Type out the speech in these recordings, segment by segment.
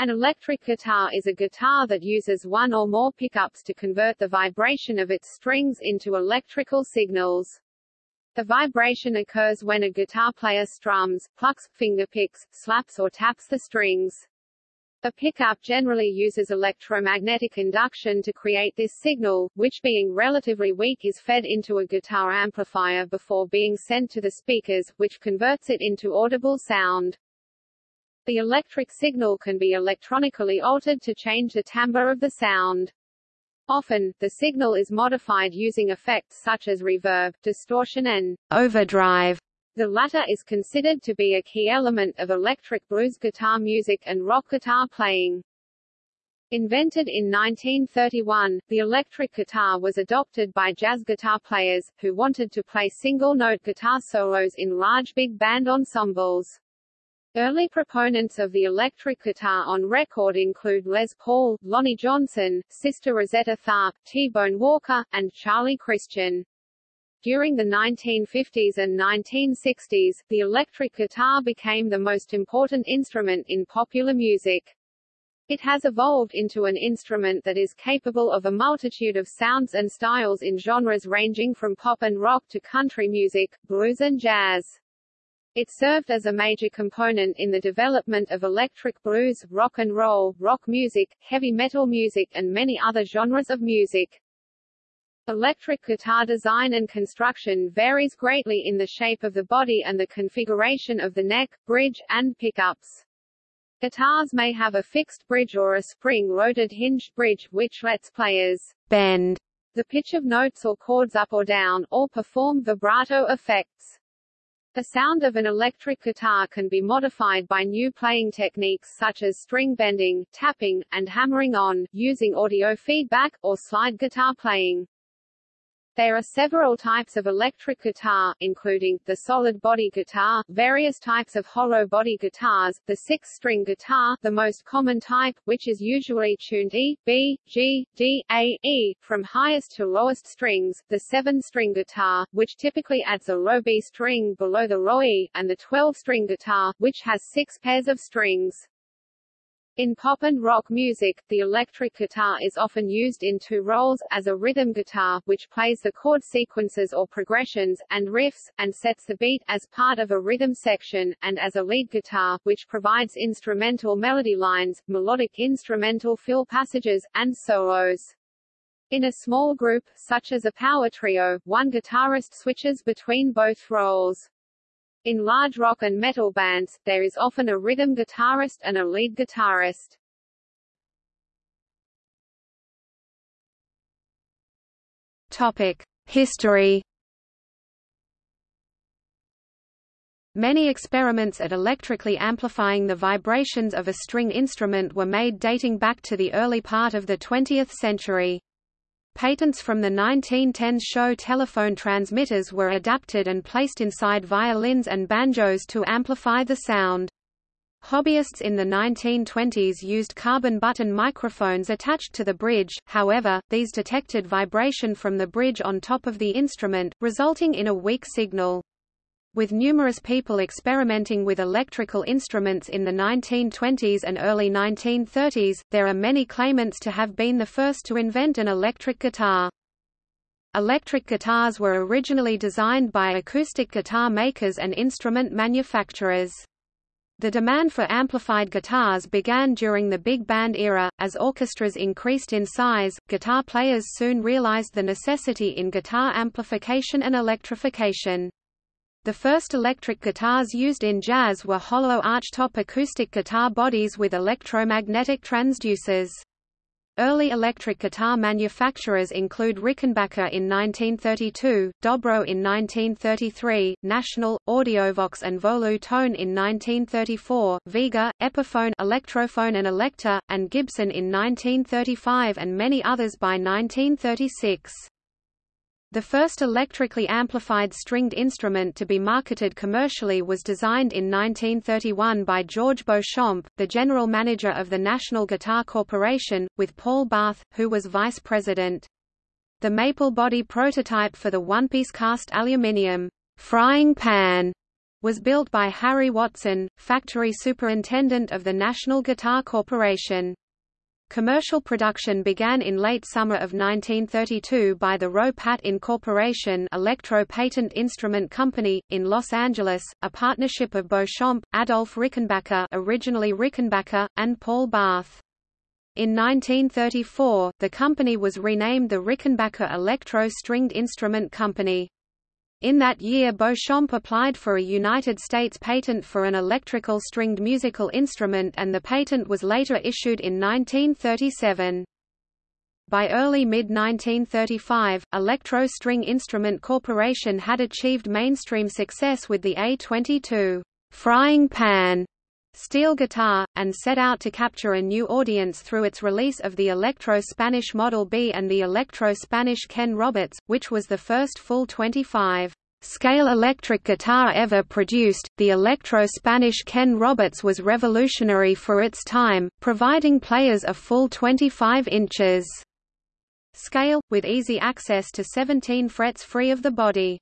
An electric guitar is a guitar that uses one or more pickups to convert the vibration of its strings into electrical signals. The vibration occurs when a guitar player strums, plucks, fingerpicks, slaps or taps the strings. The pickup generally uses electromagnetic induction to create this signal, which being relatively weak is fed into a guitar amplifier before being sent to the speakers, which converts it into audible sound. The electric signal can be electronically altered to change the timbre of the sound. Often, the signal is modified using effects such as reverb, distortion and overdrive. The latter is considered to be a key element of electric blues guitar music and rock guitar playing. Invented in 1931, the electric guitar was adopted by jazz guitar players, who wanted to play single-note guitar solos in large big band ensembles. Early proponents of the electric guitar on record include Les Paul, Lonnie Johnson, Sister Rosetta Tharpe, T-Bone Walker, and Charlie Christian. During the 1950s and 1960s, the electric guitar became the most important instrument in popular music. It has evolved into an instrument that is capable of a multitude of sounds and styles in genres ranging from pop and rock to country music, blues and jazz. It served as a major component in the development of electric blues, rock and roll, rock music, heavy metal music and many other genres of music. Electric guitar design and construction varies greatly in the shape of the body and the configuration of the neck, bridge, and pickups. Guitars may have a fixed bridge or a spring-loaded hinged bridge, which lets players bend the pitch of notes or chords up or down, or perform vibrato effects. The sound of an electric guitar can be modified by new playing techniques such as string bending, tapping, and hammering on, using audio feedback, or slide guitar playing. There are several types of electric guitar, including, the solid-body guitar, various types of hollow-body guitars, the six-string guitar the most common type, which is usually tuned E, B, G, D, A, E, from highest to lowest strings, the seven-string guitar, which typically adds a low B string below the low E, and the 12-string guitar, which has six pairs of strings. In pop and rock music, the electric guitar is often used in two roles, as a rhythm guitar, which plays the chord sequences or progressions, and riffs, and sets the beat, as part of a rhythm section, and as a lead guitar, which provides instrumental melody lines, melodic instrumental fill passages, and solos. In a small group, such as a power trio, one guitarist switches between both roles. In large rock and metal bands, there is often a rhythm guitarist and a lead guitarist. Topic: History. Many experiments at electrically amplifying the vibrations of a string instrument were made dating back to the early part of the 20th century. Patents from the 1910s show telephone transmitters were adapted and placed inside violins and banjos to amplify the sound. Hobbyists in the 1920s used carbon button microphones attached to the bridge, however, these detected vibration from the bridge on top of the instrument, resulting in a weak signal. With numerous people experimenting with electrical instruments in the 1920s and early 1930s, there are many claimants to have been the first to invent an electric guitar. Electric guitars were originally designed by acoustic guitar makers and instrument manufacturers. The demand for amplified guitars began during the big band era. As orchestras increased in size, guitar players soon realized the necessity in guitar amplification and electrification. The first electric guitars used in jazz were hollow archtop acoustic guitar bodies with electromagnetic transducers. Early electric guitar manufacturers include Rickenbacker in 1932, Dobro in 1933, National, Audiovox and Volu Tone in 1934, Vega, Epiphone Electrophone and Electar, and Gibson in 1935 and many others by 1936. The first electrically amplified stringed instrument to be marketed commercially was designed in 1931 by George Beauchamp, the general manager of the National Guitar Corporation, with Paul Barth, who was vice president. The maple body prototype for the one-piece cast aluminium frying pan was built by Harry Watson, factory superintendent of the National Guitar Corporation. Commercial production began in late summer of 1932 by the Ro-Pat Incorporation Electro Patent Instrument Company, in Los Angeles, a partnership of Beauchamp, Adolf Rickenbacker originally Rickenbacker, and Paul Barth. In 1934, the company was renamed the Rickenbacker Electro Stringed Instrument Company. In that year Beauchamp applied for a United States patent for an electrical stringed musical instrument and the patent was later issued in 1937. By early mid-1935, Electro String Instrument Corporation had achieved mainstream success with the A-22 frying pan steel guitar, and set out to capture a new audience through its release of the Electro-Spanish Model B and the Electro-Spanish Ken Roberts, which was the first full 25 scale electric guitar ever produced. The Electro-Spanish Ken Roberts was revolutionary for its time, providing players a full 25 inches scale, with easy access to 17 frets free of the body.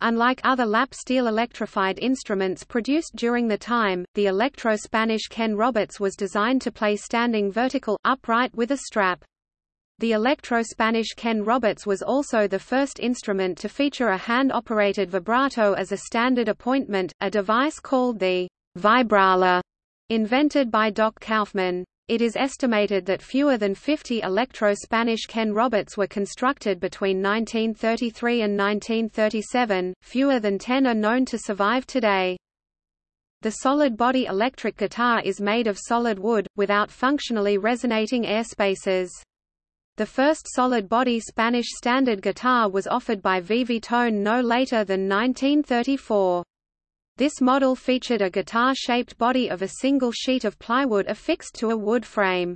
Unlike other lap steel electrified instruments produced during the time, the Electro-Spanish Ken Roberts was designed to play standing vertical, upright with a strap. The Electro-Spanish Ken Roberts was also the first instrument to feature a hand-operated vibrato as a standard appointment, a device called the vibrola, invented by Doc Kauffman. It is estimated that fewer than 50 Electro-Spanish Ken Roberts were constructed between 1933 and 1937, fewer than 10 are known to survive today. The solid-body electric guitar is made of solid wood, without functionally resonating air spaces. The first solid-body Spanish standard guitar was offered by Tone no later than 1934. This model featured a guitar-shaped body of a single sheet of plywood affixed to a wood frame.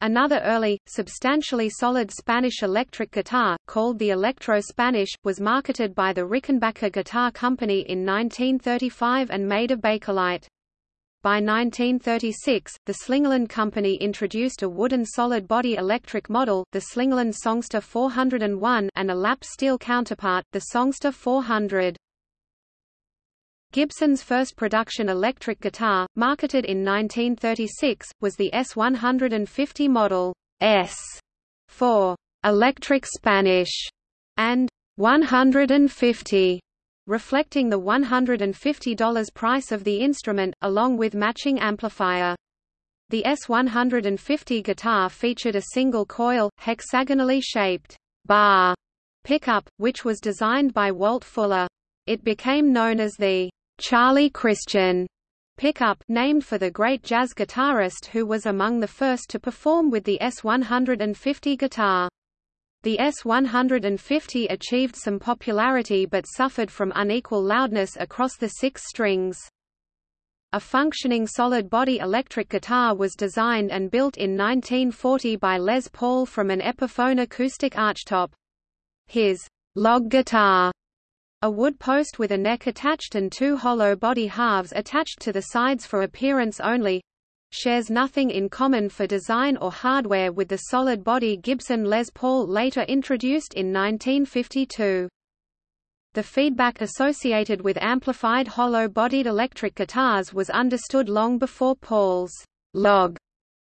Another early, substantially solid Spanish electric guitar, called the Electro Spanish, was marketed by the Rickenbacker Guitar Company in 1935 and made of bakelite. By 1936, the Slingerland Company introduced a wooden solid-body electric model, the Slingerland Songster 401 and a lap steel counterpart, the Songster 400. Gibson's first production electric guitar, marketed in 1936, was the S150 model S for electric Spanish and 150 reflecting the $150 price of the instrument, along with matching amplifier. The S150 guitar featured a single-coil, hexagonally shaped bar pickup, which was designed by Walt Fuller. It became known as the Charlie Christian pickup named for the great jazz guitarist who was among the first to perform with the S150 guitar. The S150 achieved some popularity but suffered from unequal loudness across the six strings. A functioning solid-body electric guitar was designed and built in 1940 by Les Paul from an Epiphone acoustic archtop. His log guitar a wood post with a neck attached and two hollow body halves attached to the sides for appearance only shares nothing in common for design or hardware with the solid body Gibson Les Paul later introduced in 1952. The feedback associated with amplified hollow-bodied electric guitars was understood long before Paul's log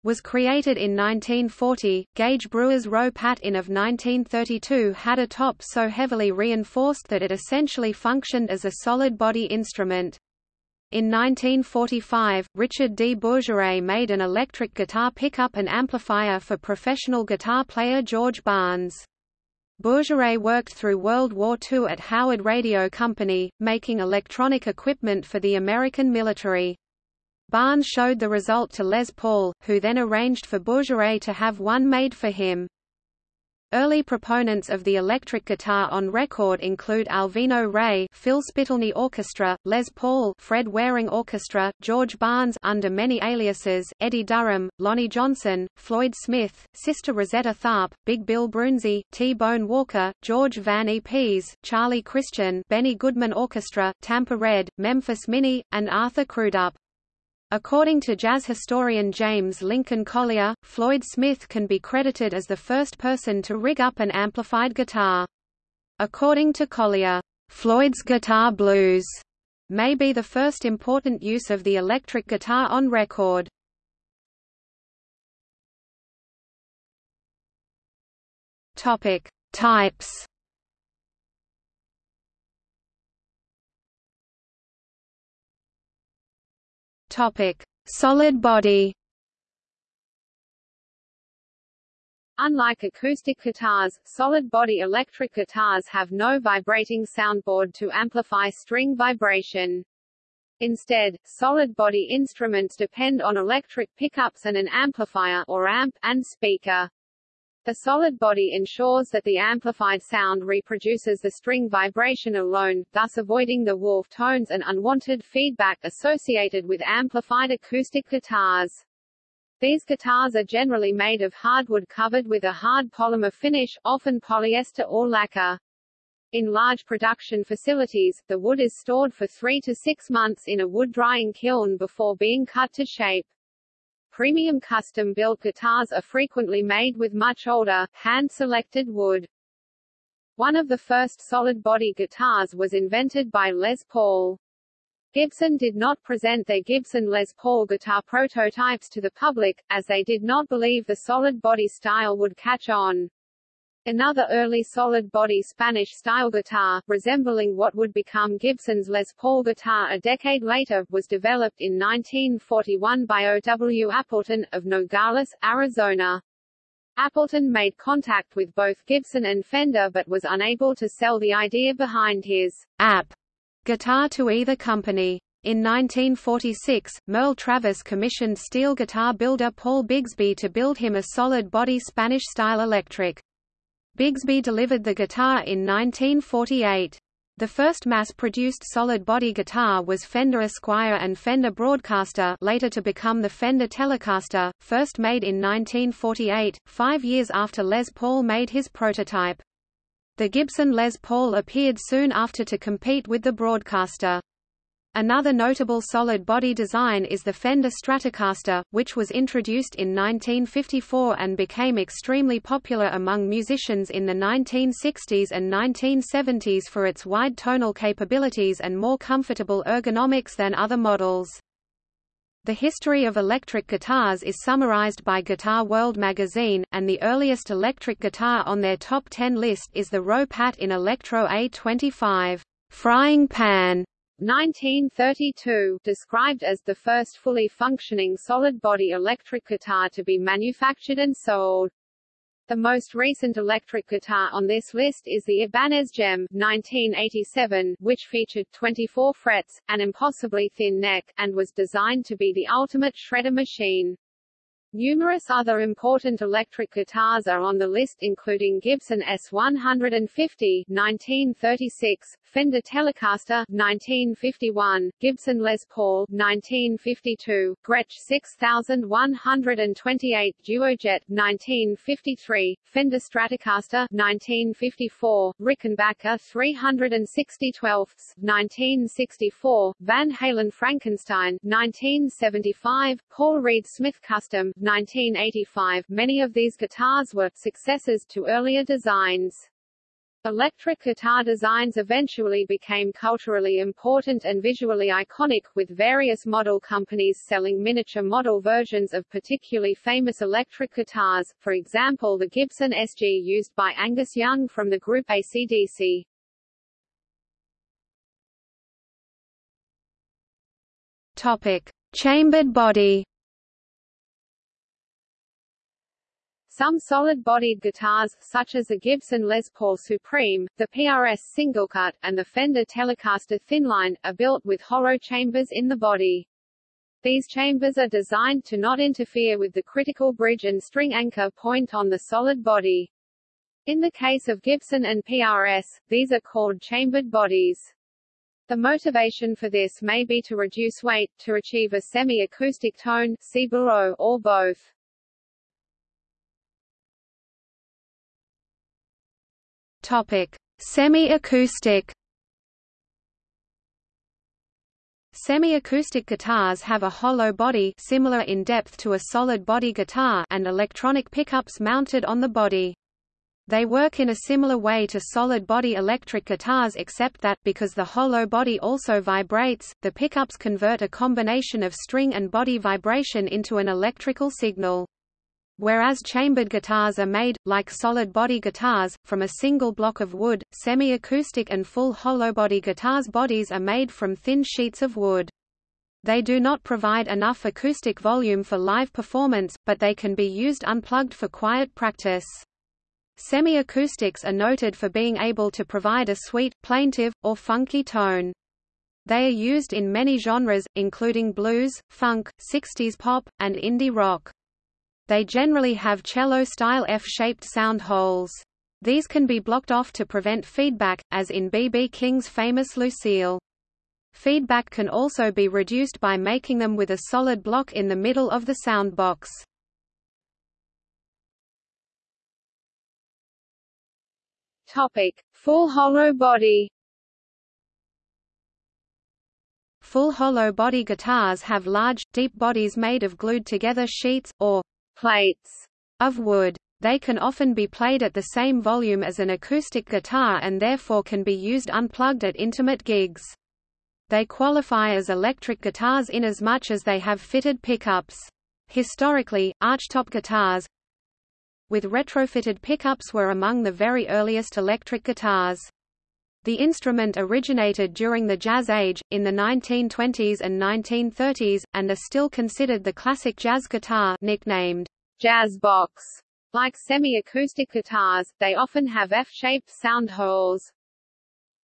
was created in 1940. Gage Brewer's Ro-Pat In of 1932 had a top so heavily reinforced that it essentially functioned as a solid body instrument. In 1945, Richard D. Bourgerie made an electric guitar pickup and amplifier for professional guitar player George Barnes. Bourgerie worked through World War II at Howard Radio Company, making electronic equipment for the American military. Barnes showed the result to Les Paul, who then arranged for Bourgerie to have one made for him. Early proponents of the electric guitar on record include Alvino Rey, Phil Spitalny Orchestra, Les Paul, Fred Waring Orchestra, George Barnes under many aliases, Eddie Durham, Lonnie Johnson, Floyd Smith, Sister Rosetta Tharpe, Big Bill Broonzy, T-Bone Walker, George Van E. Pease, Charlie Christian, Benny Goodman Orchestra, Tampa Red, Memphis Minnie, and Arthur Crudup. According to jazz historian James Lincoln Collier, Floyd Smith can be credited as the first person to rig up an amplified guitar. According to Collier, Floyd's Guitar Blues may be the first important use of the electric guitar on record. Topic: Types. Topic: Solid body. Unlike acoustic guitars, solid-body electric guitars have no vibrating soundboard to amplify string vibration. Instead, solid-body instruments depend on electric pickups and an amplifier or amp and speaker. The solid body ensures that the amplified sound reproduces the string vibration alone, thus avoiding the warp tones and unwanted feedback associated with amplified acoustic guitars. These guitars are generally made of hardwood covered with a hard polymer finish, often polyester or lacquer. In large production facilities, the wood is stored for three to six months in a wood drying kiln before being cut to shape. Premium custom-built guitars are frequently made with much older, hand-selected wood. One of the first solid-body guitars was invented by Les Paul. Gibson did not present their Gibson Les Paul guitar prototypes to the public, as they did not believe the solid body style would catch on. Another early solid-body Spanish-style guitar, resembling what would become Gibson's Les Paul guitar a decade later, was developed in 1941 by O. W. Appleton, of Nogales, Arizona. Appleton made contact with both Gibson and Fender but was unable to sell the idea behind his app guitar to either company. In 1946, Merle Travis commissioned steel guitar builder Paul Bigsby to build him a solid-body Spanish-style electric. Bigsby delivered the guitar in 1948. The first mass-produced solid-body guitar was Fender Esquire and Fender Broadcaster later to become the Fender Telecaster, first made in 1948, five years after Les Paul made his prototype. The Gibson Les Paul appeared soon after to compete with the Broadcaster. Another notable solid-body design is the Fender Stratocaster, which was introduced in 1954 and became extremely popular among musicians in the 1960s and 1970s for its wide tonal capabilities and more comfortable ergonomics than other models. The history of electric guitars is summarized by Guitar World magazine, and the earliest electric guitar on their top 10 list is the Ro Pat in Electro A25 frying pan 1932, described as the first fully functioning solid-body electric guitar to be manufactured and sold. The most recent electric guitar on this list is the Ibanez JEM 1987, which featured 24 frets, an impossibly thin neck, and was designed to be the ultimate shredder machine. Numerous other important electric guitars are on the list including Gibson S150 1936, Fender Telecaster 1951, Gibson Les Paul 1952, Gretsch 6128, Duojet 1953, Fender Stratocaster 1954, Rickenbacker 360 12ths 1964, Van Halen Frankenstein 1975, Paul Reed Smith Custom 1985 many of these guitars were successors to earlier designs. Electric guitar designs eventually became culturally important and visually iconic, with various model companies selling miniature model versions of particularly famous electric guitars, for example the Gibson SG used by Angus Young from the group AC/DC. Topic. Chambered body Some solid-bodied guitars, such as the Gibson Les Paul Supreme, the PRS Singlecut, and the Fender Telecaster Thinline, are built with hollow chambers in the body. These chambers are designed to not interfere with the critical bridge and string anchor point on the solid body. In the case of Gibson and PRS, these are called chambered bodies. The motivation for this may be to reduce weight, to achieve a semi-acoustic tone see below, or both. Semi-acoustic. Semi-acoustic guitars have a hollow body similar in depth to a solid body guitar and electronic pickups mounted on the body. They work in a similar way to solid-body electric guitars except that, because the hollow body also vibrates, the pickups convert a combination of string and body vibration into an electrical signal. Whereas chambered guitars are made, like solid-body guitars, from a single block of wood, semi-acoustic and full hollow-body guitars' bodies are made from thin sheets of wood. They do not provide enough acoustic volume for live performance, but they can be used unplugged for quiet practice. Semi-acoustics are noted for being able to provide a sweet, plaintive, or funky tone. They are used in many genres, including blues, funk, 60s pop, and indie rock. They generally have cello-style F-shaped sound holes. These can be blocked off to prevent feedback, as in B.B. King's famous Lucille. Feedback can also be reduced by making them with a solid block in the middle of the soundbox. Topic: Full hollow body. Full hollow body guitars have large, deep bodies made of glued together sheets, or plates, of wood. They can often be played at the same volume as an acoustic guitar and therefore can be used unplugged at intimate gigs. They qualify as electric guitars inasmuch as they have fitted pickups. Historically, archtop guitars, with retrofitted pickups were among the very earliest electric guitars. The instrument originated during the Jazz Age, in the 1920s and 1930s, and are still considered the classic jazz guitar nicknamed jazz box. Like semi-acoustic guitars, they often have F-shaped sound holes.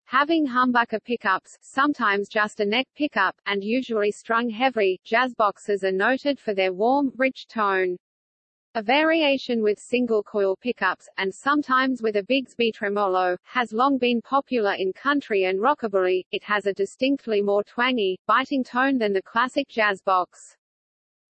Having humbucker pickups, sometimes just a neck pickup, and usually strung heavy, jazz boxes are noted for their warm, rich tone. A variation with single-coil pickups, and sometimes with a Bigsby tremolo, has long been popular in country and rockabilly. It has a distinctly more twangy, biting tone than the classic jazz box.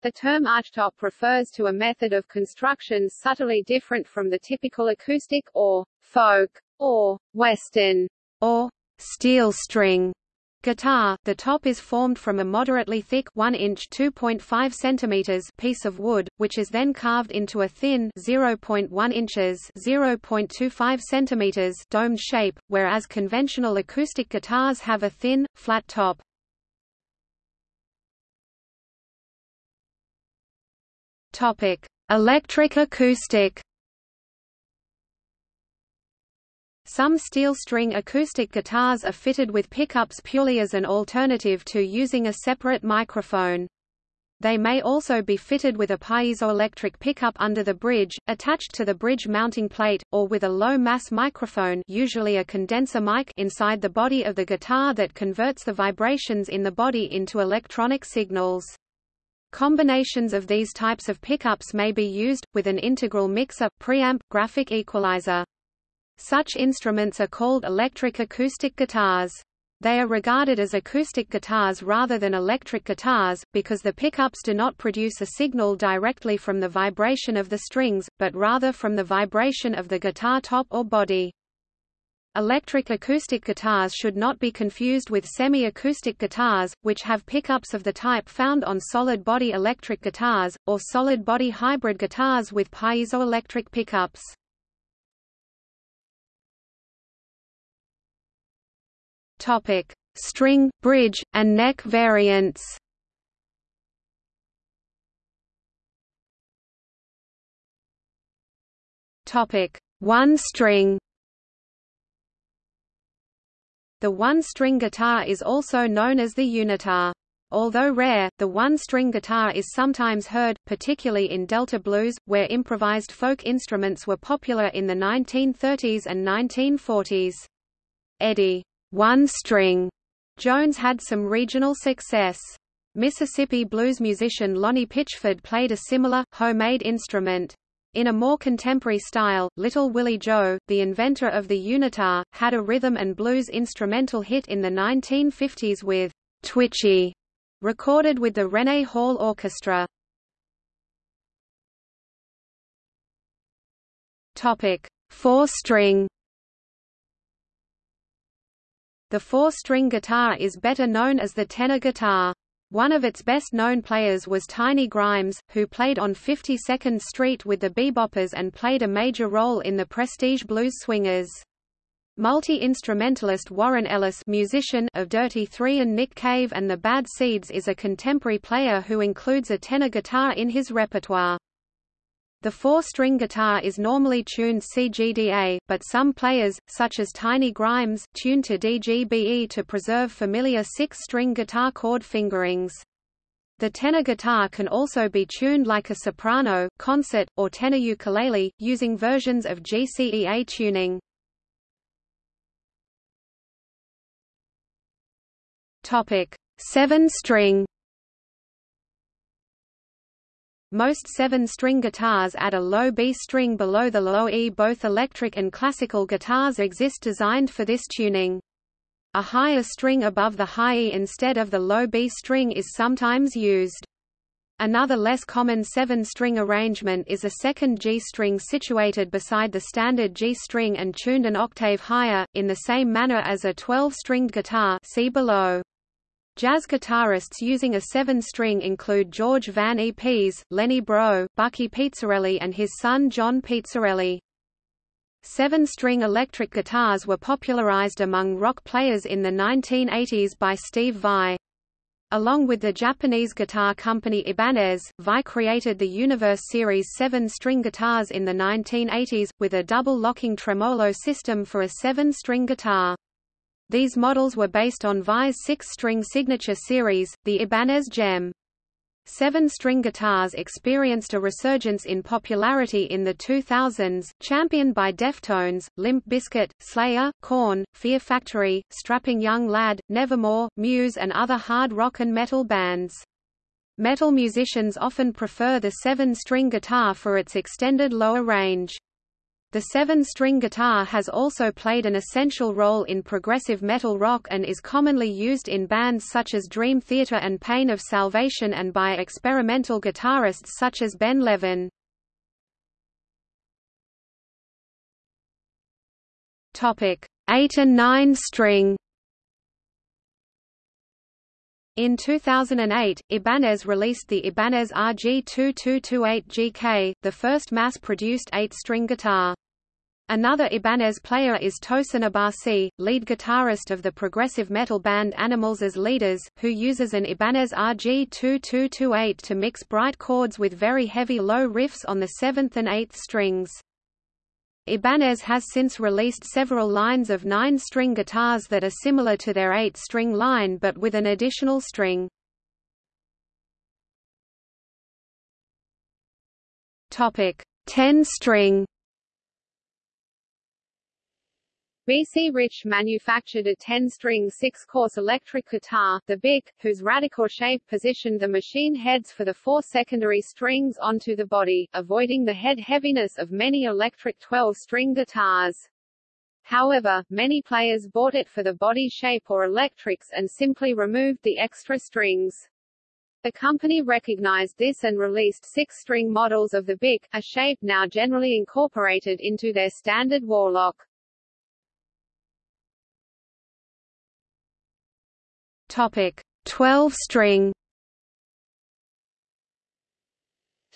The term archtop refers to a method of construction subtly different from the typical acoustic, or folk, or western, or steel string guitar, the top is formed from a moderately thick 1 inch 2.5 centimeters piece of wood, which is then carved into a thin 0.1 inches 0.25 centimeters domed shape, whereas conventional acoustic guitars have a thin, flat top. Topic: Electric acoustic Some steel string acoustic guitars are fitted with pickups purely as an alternative to using a separate microphone. They may also be fitted with a piezoelectric pickup under the bridge, attached to the bridge mounting plate, or with a low-mass microphone usually a condenser mic inside the body of the guitar that converts the vibrations in the body into electronic signals. Combinations of these types of pickups may be used, with an integral mixer, preamp, graphic equalizer. Such instruments are called electric acoustic guitars. They are regarded as acoustic guitars rather than electric guitars, because the pickups do not produce a signal directly from the vibration of the strings, but rather from the vibration of the guitar top or body. Electric acoustic guitars should not be confused with semi-acoustic guitars, which have pickups of the type found on solid-body electric guitars, or solid-body hybrid guitars with piezoelectric pickups. Topic: String, bridge, and neck variants. Topic: One string. The one-string guitar is also known as the unitar. Although rare, the one-string guitar is sometimes heard, particularly in Delta blues, where improvised folk instruments were popular in the 1930s and 1940s. Eddie one string. Jones had some regional success. Mississippi blues musician Lonnie Pitchford played a similar, homemade instrument. In a more contemporary style, Little Willie Joe, the inventor of the unitar, had a rhythm and blues instrumental hit in the 1950s with Twitchy, recorded with the Rene Hall Orchestra. Topic: Four-string The four-string guitar is better known as the tenor guitar. One of its best-known players was Tiny Grimes, who played on 52nd Street with the Beboppers and played a major role in the Prestige Blues Swingers. Multi-instrumentalist Warren Ellis musician of Dirty Three and Nick Cave and the Bad Seeds is a contemporary player who includes a tenor guitar in his repertoire. The four-string guitar is normally tuned CGDA, but some players, such as Tiny Grimes, tune to DGBE to preserve familiar six-string guitar chord fingerings. The tenor guitar can also be tuned like a soprano, concert, or tenor ukulele, using versions of GCEA tuning. Topic: Most 7-string guitars add a low B string below the low E. Both electric and classical guitars exist designed for this tuning. A higher string above the high E instead of the low B string is sometimes used. Another less common seven-string arrangement is a second G string situated beside the standard G string and tuned an octave higher, in the same manner as a 12-stringed guitar see below. Jazz guitarists using a seven-string include George Van E. Pease, Lenny Breau, Bucky Pizzarelli and his son John Pizzarelli. Seven-string electric guitars were popularized among rock players in the 1980s by Steve Vai. Along with the Japanese guitar company Ibanez, Vai created the Universe Series 7-string guitars in the 1980s, with a double locking tremolo system for a seven-string guitar. These models were based on Vai's six-string signature series, the Ibanez JEM. Seven-string guitars experienced a resurgence in popularity in the 2000s, championed by Deftones, Limp Bizkit, Slayer, Korn, Fear Factory, Strapping Young Lad, Nevermore, Muse and other hard rock and metal bands. Metal musicians often prefer the seven-string guitar for its extended lower range. The seven-string guitar has also played an essential role in progressive metal rock and is commonly used in bands such as Dream Theater and Pain of Salvation and by experimental guitarists such as Ben Levin. Topic: 8 and 9 string in 2008, Ibanez released the Ibanez RG2228GK, the first mass-produced eight-string guitar. Another Ibanez player is Tosin Abasi, lead guitarist of the progressive metal band Animals as Leaders, who uses an Ibanez RG2228 to mix bright chords with very heavy low riffs on the 7th and 8th strings. Ibanez has since released several lines of nine-string guitars that are similar to their eight-string line but with an additional string. Topic: 10-string. BC Rich manufactured a 10-string six-course electric guitar, the Bich, whose radical shape positioned the machine heads for the four secondary strings onto the body, avoiding the head heaviness of many electric 12-string guitars. However, many players bought it for the body shape or electrics and simply removed the extra strings. The company recognized this and released six-string models of the Bich, a shape now generally incorporated into their standard Warlock. Topic 12 string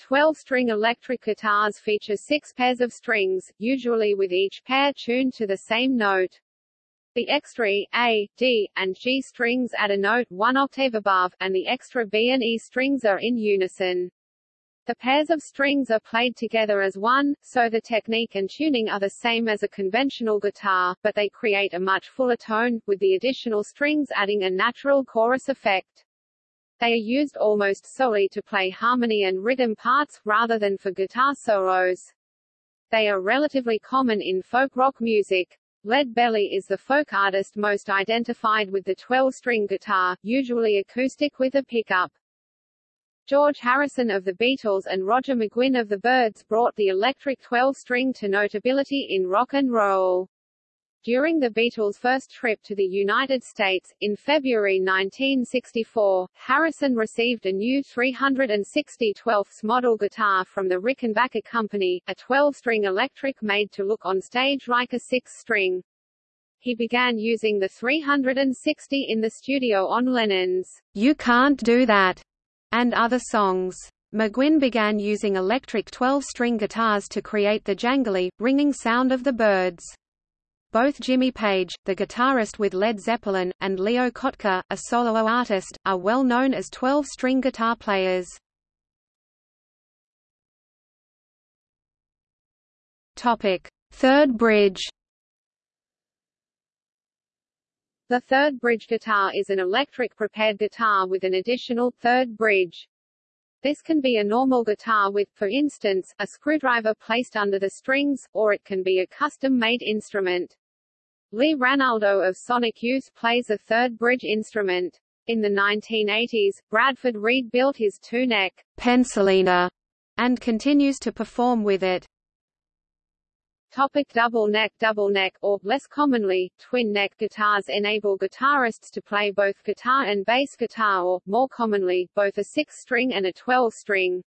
12-string electric guitars feature six pairs of strings, usually with each pair tuned to the same note. The extra A, D, and G strings add a note one octave above, and the extra B and E strings are in unison. The pairs of strings are played together as one, so the technique and tuning are the same as a conventional guitar, but they create a much fuller tone, with the additional strings adding a natural chorus effect. They are used almost solely to play harmony and rhythm parts, rather than for guitar solos. They are relatively common in folk rock music. Lead Belly is the folk artist most identified with the 12-string guitar, usually acoustic with a pickup. George Harrison of the Beatles and Roger McGuinn of the Byrds brought the electric 12-string to notability in rock and roll. During the Beatles' first trip to the United States, in February 1964, Harrison received a new 360 12th model guitar from the Rickenbacker Company, a 12-string electric made to look on stage like a six-string. He began using the 360 in the studio on Lennon's You Can't Do That and other songs. McGuinn began using electric 12-string guitars to create the jangly, ringing sound of the Byrds. Both Jimmy Page, the guitarist with Led Zeppelin, and Leo Kottke, a solo artist, are well known as 12-string guitar players. Topic: Third bridge. The third bridge guitar is an electric prepared guitar with an additional third bridge. This can be a normal guitar with, for instance, a screwdriver placed under the strings, or it can be a custom-made instrument. Lee Ranaldo of Sonic Youth plays a third bridge instrument. In the 1980s, Bradford Reed built his two-neck Pencilina and continues to perform with it. Topic double neck Double neck, or, less commonly, twin neck guitars enable guitarists to play both guitar and bass guitar or, more commonly, both a six-string and a twelve-string.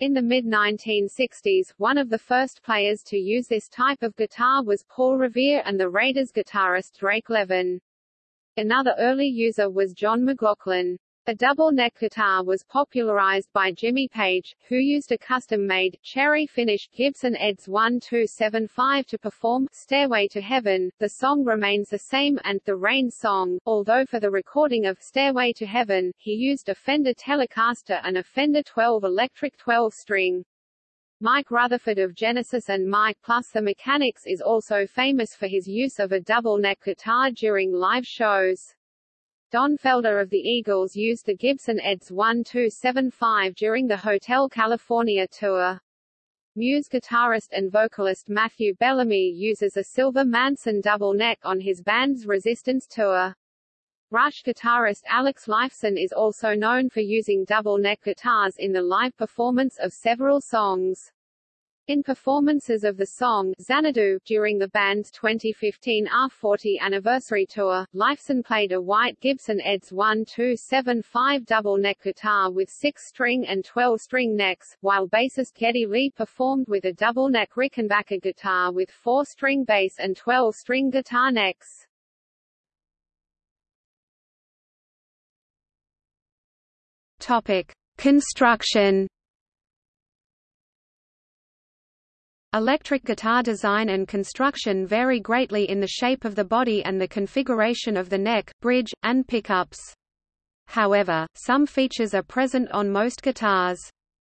In the mid-1960s, one of the first players to use this type of guitar was Paul Revere and the Raiders guitarist Drake Levin. Another early user was John McLaughlin. A double-neck guitar was popularized by Jimmy Page, who used a custom-made, cherry-finished Gibson Eds 1275 to perform Stairway to Heaven. The song remains the same, and The Rain Song, although for the recording of Stairway to Heaven, he used a Fender Telecaster and a Fender 12 electric 12-string. Mike Rutherford of Genesis and Mike Plus the Mechanics is also famous for his use of a double-neck guitar during live shows. Don Felder of the Eagles used the Gibson Eds 1275 during the Hotel California tour. Muse guitarist and vocalist Matthew Bellamy uses a silver Manson double neck on his band's Resistance tour. Rush guitarist Alex Lifeson is also known for using double neck guitars in the live performance of several songs. In performances of the song Xanadu during the band's 2015 R40 anniversary tour, Lifeson played a white Gibson Eds 1275 double-neck guitar with 6-string and 12-string necks, while bassist Geddy Lee performed with a double-neck Rickenbacker guitar with 4-string bass and 12-string guitar necks. Topic: Construction Electric guitar design and construction vary greatly in the shape of the body and the configuration of the neck, bridge, and pickups. However, some features are present on most guitars.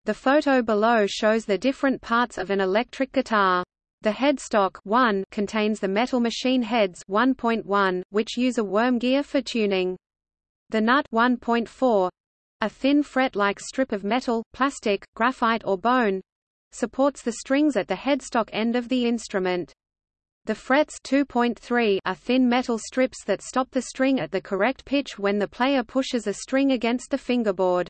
The photo below shows the different parts of an electric guitar. The headstock 1 contains the metal machine heads 1.1, which use a worm gear for tuning. The nut 1.4, a thin fret-like strip of metal, plastic, graphite or bone, supports the strings at the headstock end of the instrument. The frets 2.3 are thin metal strips that stop the string at the correct pitch when the player pushes a string against the fingerboard.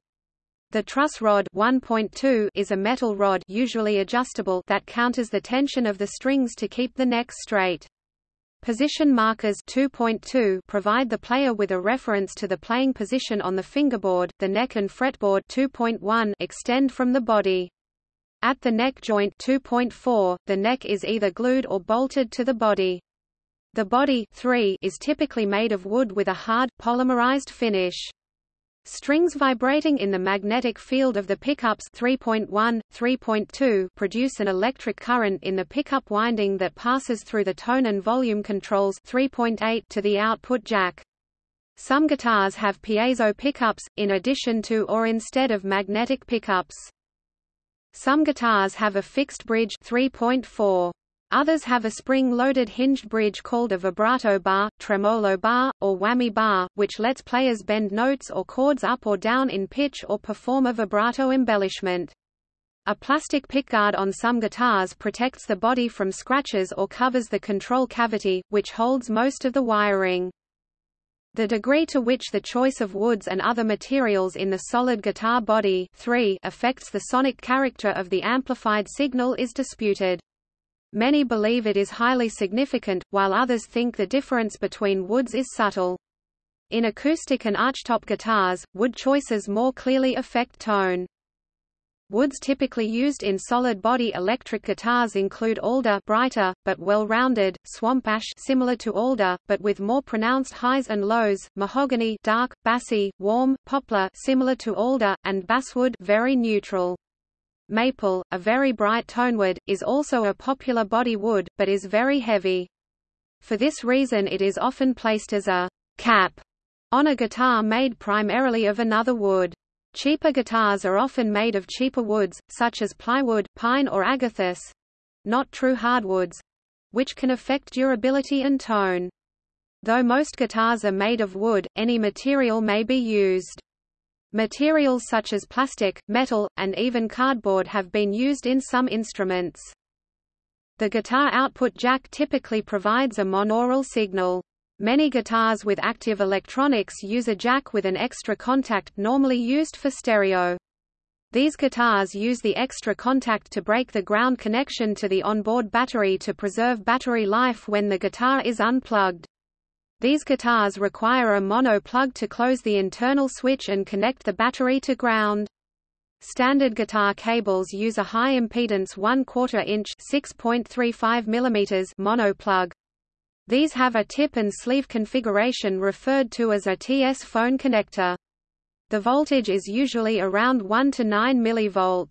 The truss rod 1.2 is a metal rod usually adjustable that counters the tension of the strings to keep the neck straight. Position markers 2.2 provide the player with a reference to the playing position on the fingerboard. The neck and fretboard 2.1 extend from the body. At the neck joint 2.4, the neck is either glued or bolted to the body. The body 3 is typically made of wood with a hard, polymerized finish. Strings vibrating in the magnetic field of the pickups 3.1, 3.2 produce an electric current in the pickup winding that passes through the tone and volume controls 3.8 to the output jack. Some guitars have piezo pickups, in addition to or instead of magnetic pickups. Some guitars have a fixed bridge 3.4. Others have a spring-loaded hinged bridge called a vibrato bar, tremolo bar, or whammy bar, which lets players bend notes or chords up or down in pitch or perform a vibrato embellishment. A plastic pickguard on some guitars protects the body from scratches or covers the control cavity, which holds most of the wiring. The degree to which the choice of woods and other materials in the solid guitar body 3 affects the sonic character of the amplified signal is disputed. Many believe it is highly significant, while others think the difference between woods is subtle. In acoustic and archtop guitars, wood choices more clearly affect tone. Woods typically used in solid-body electric guitars include alder brighter, but well-rounded, swamp ash similar to alder, but with more pronounced highs and lows, mahogany dark, bassy, warm, poplar similar to alder, and basswood very neutral. Maple, a very bright tonewood, is also a popular body wood, but is very heavy. For this reason it is often placed as a cap on a guitar made primarily of another wood. Cheaper guitars are often made of cheaper woods, such as plywood, pine or agathis—not true hardwoods, which can affect durability and tone. Though most guitars are made of wood, any material may be used. Materials such as plastic, metal, and even cardboard have been used in some instruments. The guitar output jack typically provides a monaural signal. Many guitars with active electronics use a jack with an extra contact normally used for stereo. These guitars use the extra contact to break the ground connection to the onboard battery to preserve battery life when the guitar is unplugged. These guitars require a mono plug to close the internal switch and connect the battery to ground. Standard guitar cables use a high impedance 1 quarter inch 6.35 mm mono plug. These have a tip and sleeve configuration referred to as a TS phone connector. The voltage is usually around 1 to 9 mV.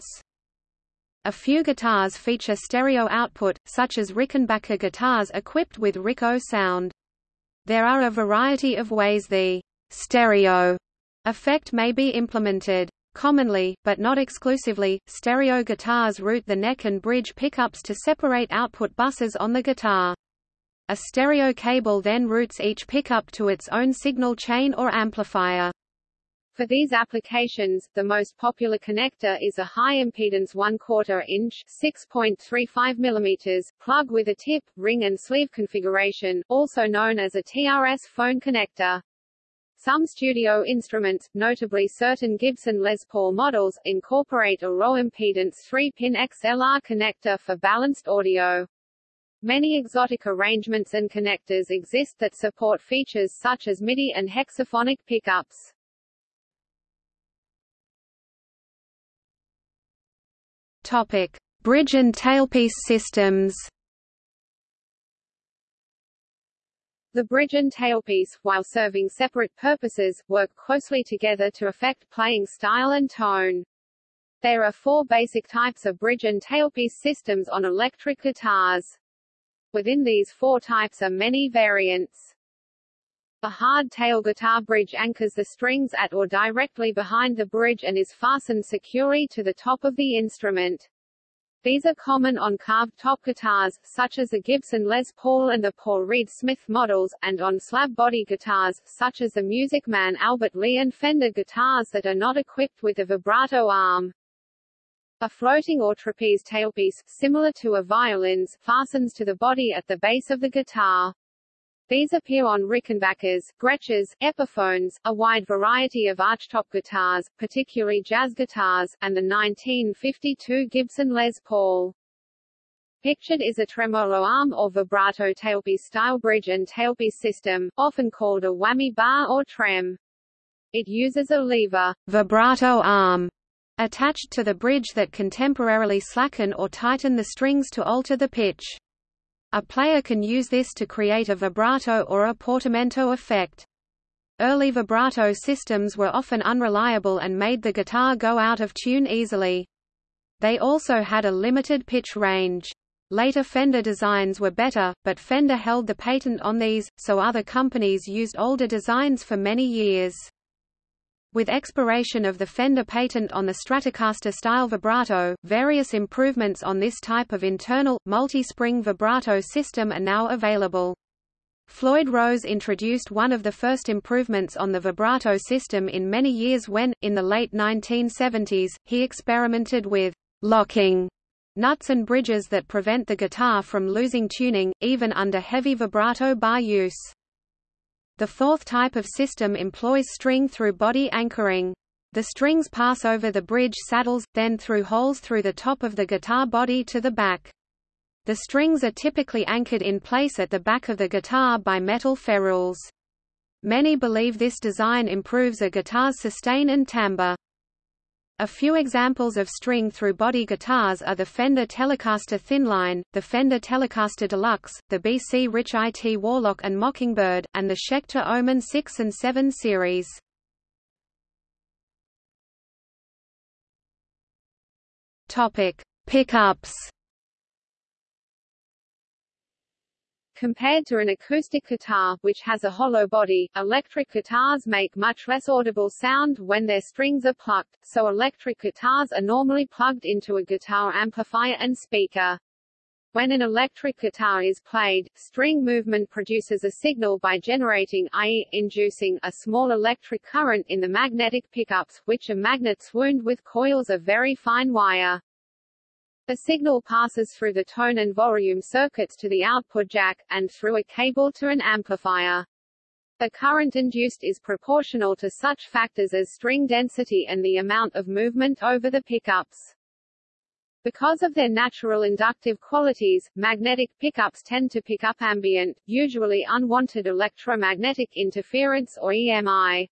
A few guitars feature stereo output, such as Rickenbacker guitars equipped with Rick-O-Sound. There are a variety of ways the stereo effect may be implemented. Commonly, but not exclusively, stereo guitars route the neck and bridge pickups to separate output buses on the guitar. A stereo cable then routes each pickup to its own signal chain or amplifier. For these applications, the most popular connector is a high-impedance 1 quarter inch 6.35 mm plug with a tip, ring and sleeve configuration, also known as a TRS phone connector. Some studio instruments, notably certain Gibson Les Paul models, incorporate a low-impedance 3-pin XLR connector for balanced audio. Many exotic arrangements and connectors exist that support features such as MIDI and hexaphonic pickups. Topic: Bridge and tailpiece systems. The bridge and tailpiece, while serving separate purposes, work closely together to affect playing style and tone. There are four basic types of bridge and tailpiece systems on electric guitars. Within these four types are many variants. A hard tail guitar bridge anchors the strings at or directly behind the bridge and is fastened securely to the top of the instrument. These are common on carved top guitars, such as the Gibson Les Paul and the Paul Reed Smith models, and on slab body guitars, such as the Music Man Albert Lee and Fender guitars that are not equipped with a vibrato arm. A floating or trapeze tailpiece, similar to a violin's, fastens to the body at the base of the guitar. These appear on Rickenbackers, Gretsches, Epiphones, a wide variety of archtop guitars, particularly jazz guitars, and the 1952 Gibson Les Paul. Pictured is a tremolo arm or vibrato tailpiece style bridge and tailpiece system, often called a whammy bar or trem. It uses a lever vibrato arm attached to the bridge that can temporarily slacken or tighten the strings to alter the pitch. A player can use this to create a vibrato or a portamento effect. Early vibrato systems were often unreliable and made the guitar go out of tune easily. They also had a limited pitch range. Later Fender designs were better, but Fender held the patent on these, so other companies used older designs for many years. With expiration of the Fender patent on the Stratocaster-style vibrato, various improvements on this type of internal, multi-spring vibrato system are now available. Floyd Rose introduced one of the first improvements on the vibrato system in many years when, in the late 1970s, he experimented with locking nuts and bridges that prevent the guitar from losing tuning, even under heavy vibrato bar use. The fourth type of system employs string-through-body anchoring. The strings pass over the bridge saddles, then through holes through the top of the guitar body to the back. The strings are typically anchored in place at the back of the guitar by metal ferrules. Many believe this design improves a guitar's sustain and timbre. A few examples of string-through-body guitars are the Fender Telecaster Thinline, the Fender Telecaster Deluxe, the BC Rich IT Warlock and Mockingbird, and the Schecter Omen 6 and 7 series. Topic: Pickups. Compared to an acoustic guitar, which has a hollow body, electric guitars make much less audible sound when their strings are plucked, so electric guitars are normally plugged into a guitar amplifier and speaker. When an electric guitar is played, string movement produces a signal by generating i.e., inducing a small electric current in the magnetic pickups, which are magnets wound with coils of very fine wire. The signal passes through the tone and volume circuits to the output jack, and through a cable to an amplifier. The current induced is proportional to such factors as string density and the amount of movement over the pickups. Because of their natural inductive qualities, magnetic pickups tend to pick up ambient, usually unwanted electromagnetic interference or EMI.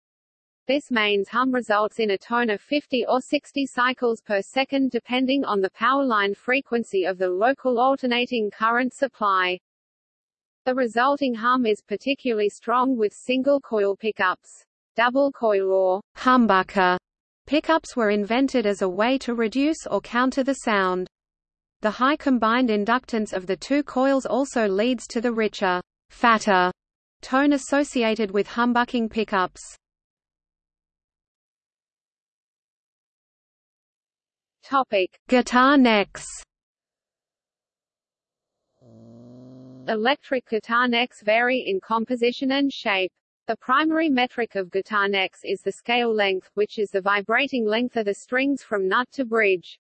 This means hum results in a tone of 50 or 60 cycles per second depending on the power line frequency of the local alternating current supply. The resulting hum is particularly strong with single coil pickups. Double coil or humbucker Pickups were invented as a way to reduce or counter the sound. The high combined inductance of the two coils also leads to the richer, fatter tone associated with humbucking pickups. Topic: Guitar necks. Electric guitar necks vary in composition and shape. The primary metric of guitar necks is the scale length, which is the vibrating length of the strings from nut to bridge.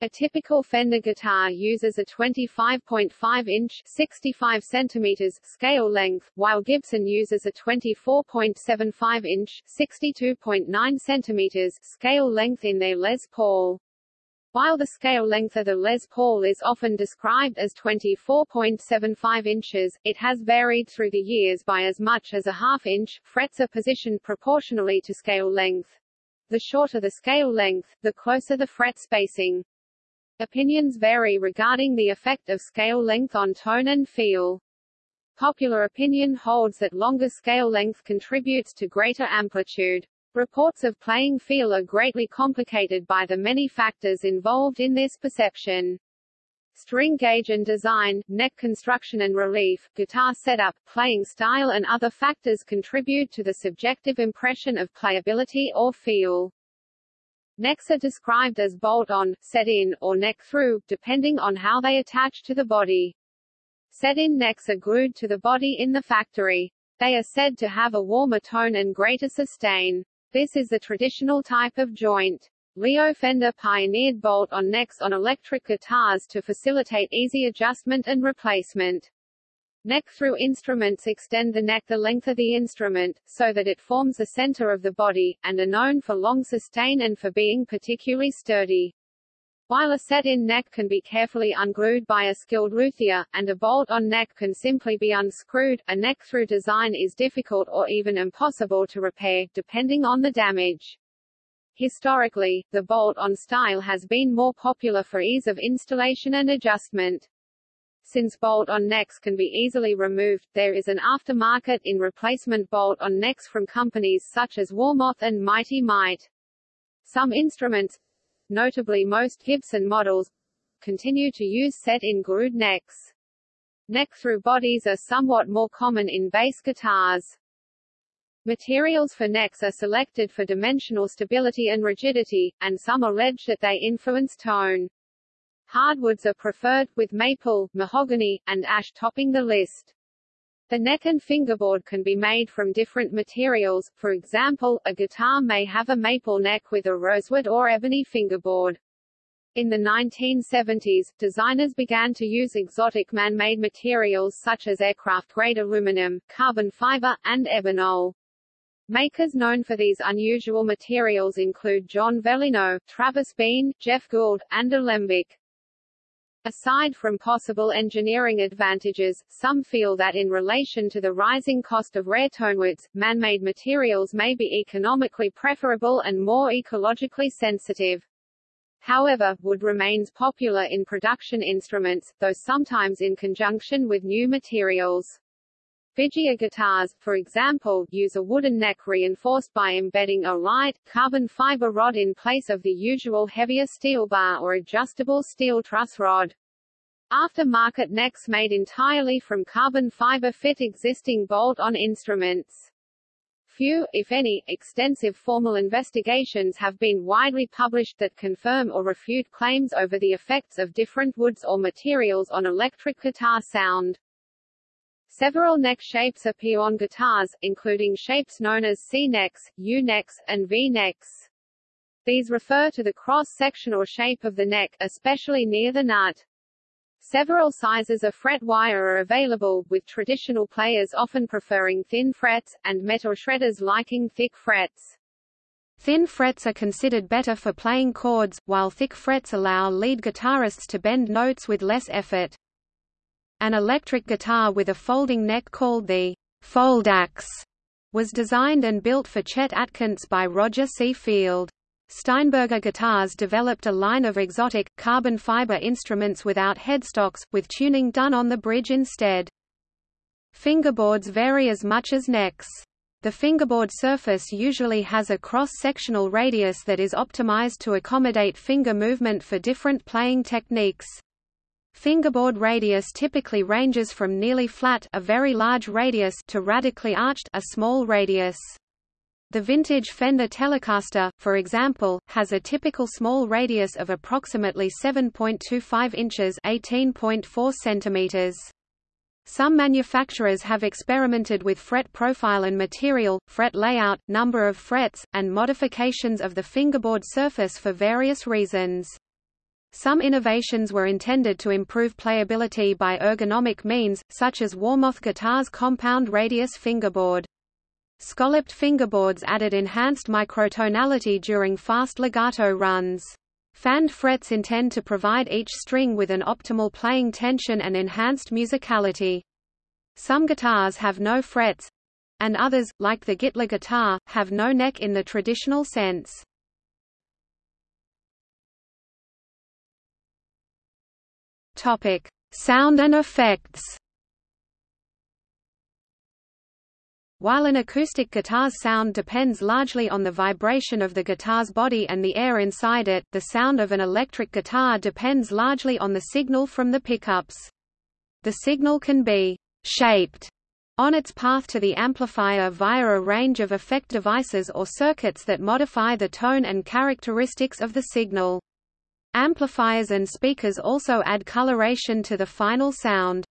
A typical Fender guitar uses a 25.5-inch (65 centimeters) scale length, while Gibson uses a 24.75-inch (62.9 centimeters) scale length in their Les Paul. While the scale length of the Les Paul is often described as 24.75 inches, it has varied through the years by as much as a half inch. Frets are positioned proportionally to scale length. The shorter the scale length, the closer the fret spacing. Opinions vary regarding the effect of scale length on tone and feel. Popular opinion holds that longer scale length contributes to greater amplitude. Reports of playing feel are greatly complicated by the many factors involved in this perception. String gauge and design, neck construction and relief, guitar setup, playing style and other factors contribute to the subjective impression of playability or feel. Necks are described as bolt-on, set-in, or neck-through, depending on how they attach to the body. Set-in necks are glued to the body in the factory. They are said to have a warmer tone and greater sustain. This is the traditional type of joint. Leo Fender pioneered bolt-on necks on electric guitars to facilitate easy adjustment and replacement. Neck-through instruments extend the neck the length of the instrument, so that it forms the center of the body, and are known for long sustain and for being particularly sturdy. While a set-in neck can be carefully unglued by a skilled luthier, and a bolt-on neck can simply be unscrewed, a neck-through design is difficult or even impossible to repair, depending on the damage. Historically, the bolt-on style has been more popular for ease of installation and adjustment. Since bolt-on necks can be easily removed, there is an aftermarket in replacement bolt-on necks from companies such as Warmoth and Mighty Mite. Some instruments, notably most Gibson models, continue to use set-in glued necks. Neck-through bodies are somewhat more common in bass guitars. Materials for necks are selected for dimensional stability and rigidity, and some allege that they influence tone. Hardwoods are preferred, with maple, mahogany, and ash topping the list. The neck and fingerboard can be made from different materials, for example, a guitar may have a maple neck with a rosewood or ebony fingerboard. In the 1970s, designers began to use exotic man-made materials such as aircraft-grade aluminum, carbon fiber, and ebonol. Makers known for these unusual materials include John Veleno, Travis Bean, Geoff Gould, and Alembic. Aside from possible engineering advantages, some feel that in relation to the rising cost of rare tonewoods, man-made materials may be economically preferable and more ecologically sensitive. However, wood remains popular in production instruments, though sometimes in conjunction with new materials. Vigier guitars, for example, use a wooden neck reinforced by embedding a light, carbon fiber rod in place of the usual heavier steel bar or adjustable steel truss rod. After-market necks made entirely from carbon fiber fit existing bolt-on instruments. Few, if any, extensive formal investigations have been widely published that confirm or refute claims over the effects of different woods or materials on electric guitar sound. Several neck shapes appear on guitars, including shapes known as C-necks, U-necks, and V-necks. These refer to the cross-section or shape of the neck, especially near the nut. Several sizes of fret wire are available, with traditional players often preferring thin frets, and metal shredders liking thick frets. Thin frets are considered better for playing chords, while thick frets allow lead guitarists to bend notes with less effort. An electric guitar with a folding neck called the Foldaxe was designed and built for Chet Atkins by Roger C. Field. Steinberger Guitars developed a line of exotic, carbon fiber instruments without headstocks, with tuning done on the bridge instead. Fingerboards vary as much as necks. The fingerboard surface usually has a cross-sectional radius that is optimized to accommodate finger movement for different playing techniques. Fingerboard radius typically ranges from nearly flat a very large radius to radically arched a small radius. The vintage Fender Telecaster, for example, has a typical small radius of approximately 7.25 inches (18.4 centimeters). Some manufacturers have experimented with fret profile and material, fret layout, number of frets, and modifications of the fingerboard surface for various reasons. Some innovations were intended to improve playability by ergonomic means, such as Warmoth Guitar's compound radius fingerboard. Scalloped fingerboards added enhanced microtonality during fast legato runs. Fanned frets intend to provide each string with an optimal playing tension and enhanced musicality. Some guitars have no frets, and others, like the Gittler guitar, have no neck in the traditional sense. Topic: Sound and effects. While an acoustic guitar's sound depends largely on the vibration of the guitar's body and the air inside it, the sound of an electric guitar depends largely on the signal from the pickups. The signal can be «shaped» on its path to the amplifier via a range of effect devices or circuits that modify the tone and characteristics of the signal. Amplifiers and speakers also add coloration to the final sound.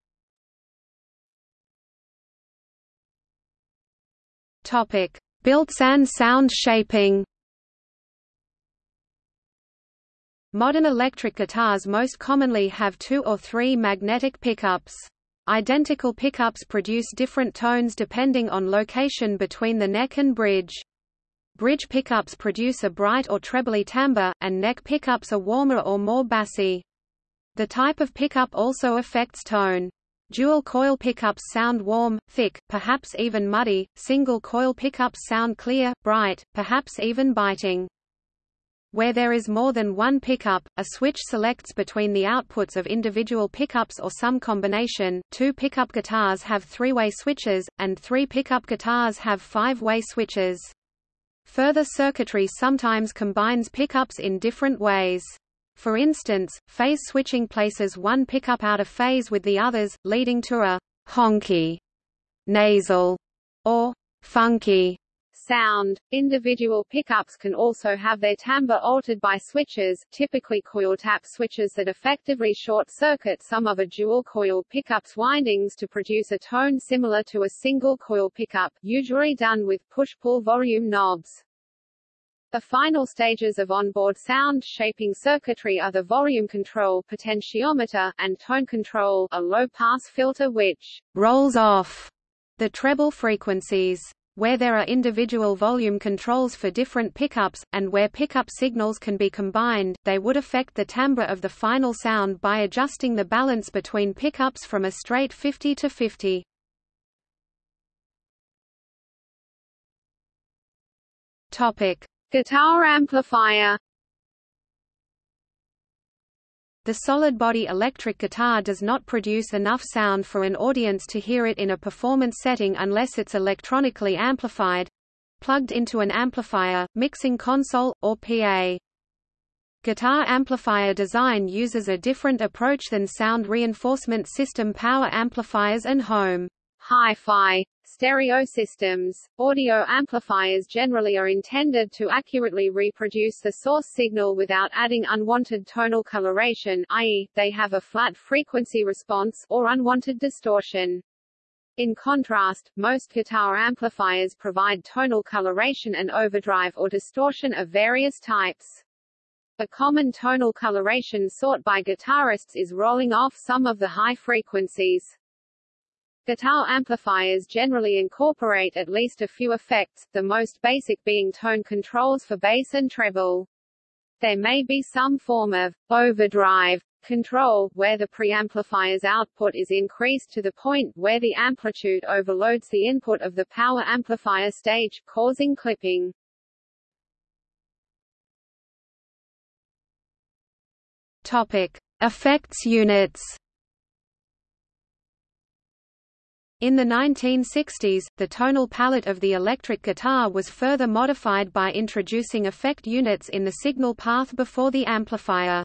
Topic: Built-in sound shaping. Modern electric guitars most commonly have two or three magnetic pickups. Identical pickups produce different tones depending on location between the neck and bridge. Bridge pickups produce a bright or trebly timbre, and neck pickups are warmer or more bassy. The type of pickup also affects tone. Dual coil pickups sound warm, thick, perhaps even muddy, single coil pickups sound clear, bright, perhaps even biting. Where there is more than one pickup, a switch selects between the outputs of individual pickups or some combination. Two pickup guitars have three-way switches, and three pickup guitars have five-way switches. Further circuitry sometimes combines pickups in different ways. For instance, phase switching places one pickup out of phase with the others, leading to a honky, nasal, or funky sound. Individual pickups can also have their timbre altered by switches, typically coil tap switches that effectively short-circuit some of a dual-coil pickup's windings to produce a tone similar to a single-coil pickup, usually done with push-pull volume knobs. The final stages of onboard sound shaping circuitry are the volume control potentiometer, and tone control, a low-pass filter which rolls off the treble frequencies. Where there are individual volume controls for different pickups, and where pickup signals can be combined, they would affect the timbre of the final sound by adjusting the balance between pickups from a straight 50 to 50. Topic: Guitar amplifier. The solid-body electric guitar does not produce enough sound for an audience to hear it in a performance setting unless it's electronically amplified—plugged into an amplifier, mixing console, or PA. Guitar amplifier design uses a different approach than sound reinforcement system power amplifiers and home hi-fi stereo systems. Audio amplifiers generally are intended to accurately reproduce the source signal without adding unwanted tonal coloration i.e., they have a flat frequency response or unwanted distortion. In contrast, most guitar amplifiers provide tonal coloration and overdrive or distortion of various types. A common tonal coloration sought by guitarists is rolling off some of the high frequencies. Guitar amplifiers generally incorporate at least a few effects, the most basic being tone controls for bass and treble. There may be some form of overdrive control, where the preamplifier's output is increased to the point where the amplitude overloads the input of the power amplifier stage, causing clipping. Topic: Effects units. In the 1960s, the tonal palette of the electric guitar was further modified by introducing effect units in the signal path before the amplifier.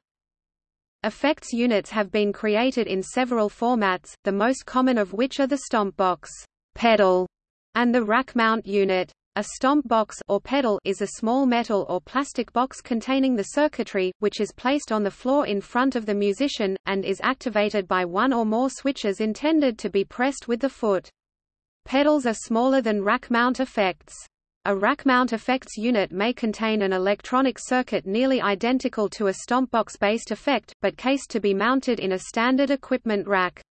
Effects units have been created in several formats, the most common of which are the stompbox pedal and the rack mount unit. A stomp box or pedal is a small metal or plastic box containing the circuitry, which is placed on the floor in front of the musician, and is activated by one or more switches intended to be pressed with the foot. Pedals are smaller than rack mount effects. A rack mount effects unit may contain an electronic circuit nearly identical to a stompbox-based effect, but cased to be mounted in a standard equipment rack.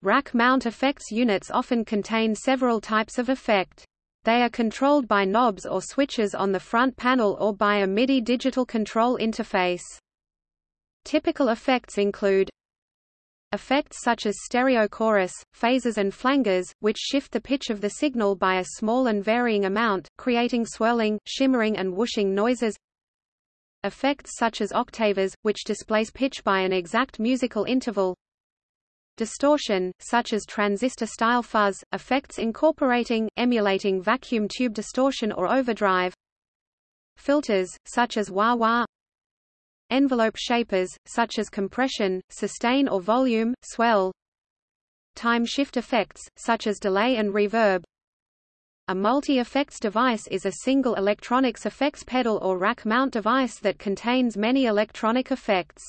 Rack mount effects units often contain several types of effect. They are controlled by knobs or switches on the front panel or by a MIDI digital control interface. Typical effects include Effects such as stereo chorus, phasers and flangers, which shift the pitch of the signal by a small and varying amount, creating swirling, shimmering and whooshing noises Effects such as octavers, which displace pitch by an exact musical interval Distortion, such as transistor-style fuzz, effects incorporating, emulating vacuum tube distortion or overdrive. Filters, such as wah-wah. Envelope shapers, such as compression, sustain or volume, swell. Time shift effects, such as delay and reverb. A multi-effects device is a single electronics effects pedal or rack mount device that contains many electronic effects.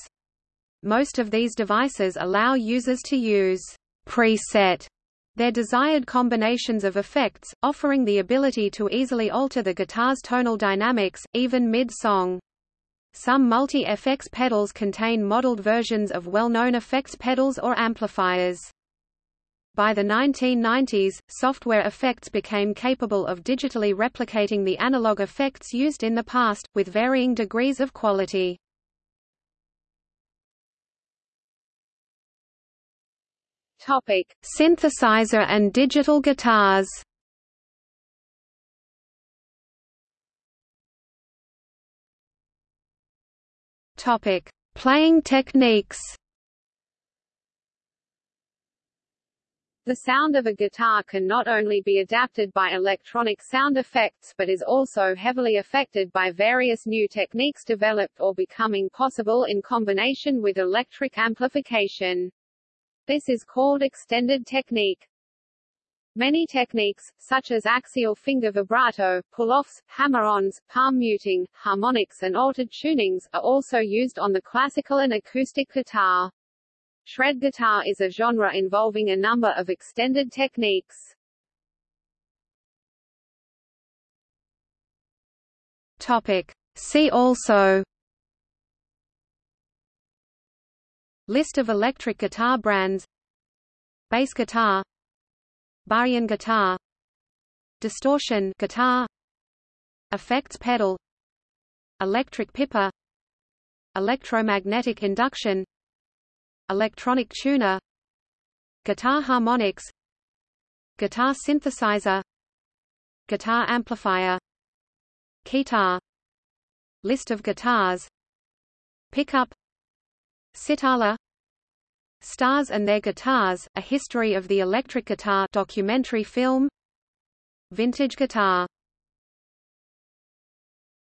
Most of these devices allow users to use preset their desired combinations of effects, offering the ability to easily alter the guitar's tonal dynamics, even mid-song. Some multi-FX pedals contain modeled versions of well-known effects pedals or amplifiers. By the 1990s, software effects became capable of digitally replicating the analog effects used in the past, with varying degrees of quality. Topic: Synthesizer and digital guitars. Topic: Playing techniques. The sound of a guitar can not only be adapted by electronic sound effects but is also heavily affected by various new techniques developed or becoming possible in combination with electric amplification. This is called extended technique. Many techniques, such as axial finger vibrato, pull-offs, hammer-ons, palm muting, harmonics and altered tunings, are also used on the classical and acoustic guitar. Shred guitar is a genre involving a number of extended techniques. Topic. See also List of electric guitar brands. Bass guitar. Baritone guitar. Distortion guitar. Effects pedal. Electric pipper electromagnetic induction. Electronic tuner. Guitar harmonics. Guitar synthesizer. Guitar amplifier. Keytar. List of guitars. Pickup sitala. Stars and Their Guitars, A History of the Electric Guitar documentary film. Vintage Guitar